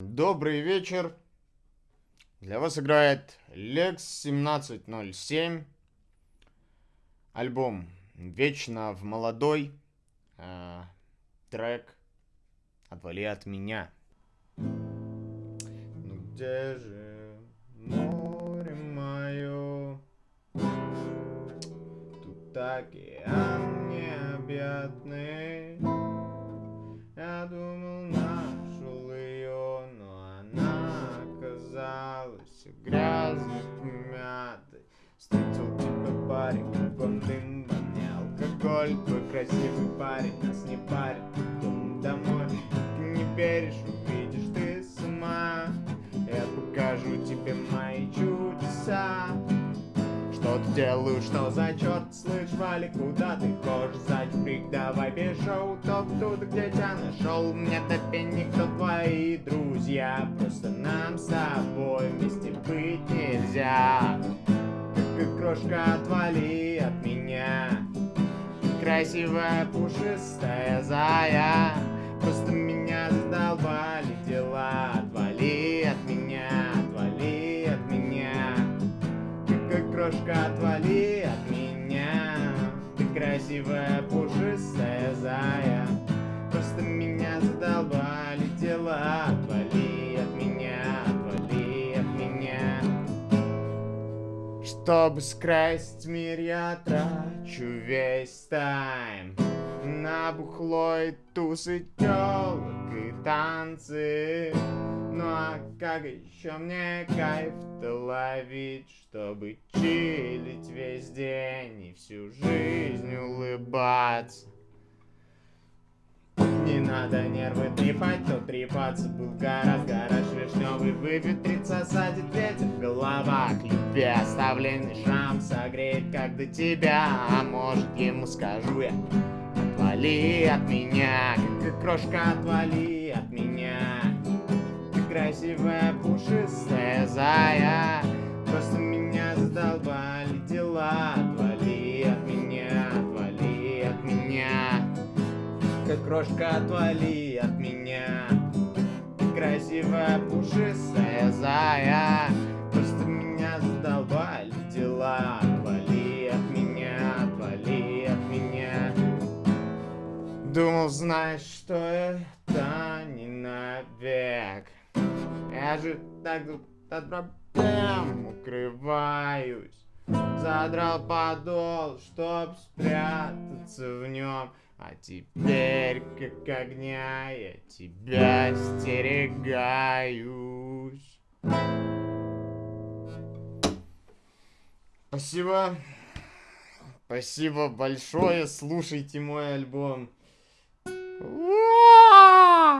Добрый вечер. Для вас играет Lex 1707. Альбом Вечно в молодой. Э, трек Отвали от меня. Ну где же море мое? Тут океан необъятный. Оказалась грязной, помятой. Встретил тебя парень, кругом дым вонял, алкоголь, твой красивый парень нас не парит, потом домой. Ты не веришь, увидишь ты сама. Я покажу тебе мои чудеса. Что ты делаешь, что за черт, слышь, Вали, куда ты хочешь, зайчик, давай бежал, топ туда, где тебя нашел, мне тебе никто твои друзья, просто нам с тобой крошка, отвали от меня, красивая пушистая зая, просто меня задолбали дела, отвали от меня, отвали от меня. Как крошка, отвали от меня. Ты красивая, пушистая Чтобы скрасить мир, я трачу весь тайм. На бухло и тусы тёлок и танцы. Ну а как еще мне кайф-то ловить, чтобы чилить весь день и всю жизнь улыбаться? Не надо нервы трепать, то трепаться был гораздо гараж вишневый выветрится, садит ветер в головах. Любви оставленный шрам согреет, как до тебя, а может ему скажу я Отвали от меня, как крошка, отвали от меня. Красивая пушистая зая. Просто меня задолбали дела. Отвали от меня, отвали от меня. Как крошка, отвали от меня. Красивая пушистая Знаешь, что это не навек я же так от проблем укрываюсь Задрал подол, чтоб спрятаться в нем А теперь, как огня, я тебя стерегаюсь Спасибо. Спасибо большое. Слушайте мой альбом. Ooh.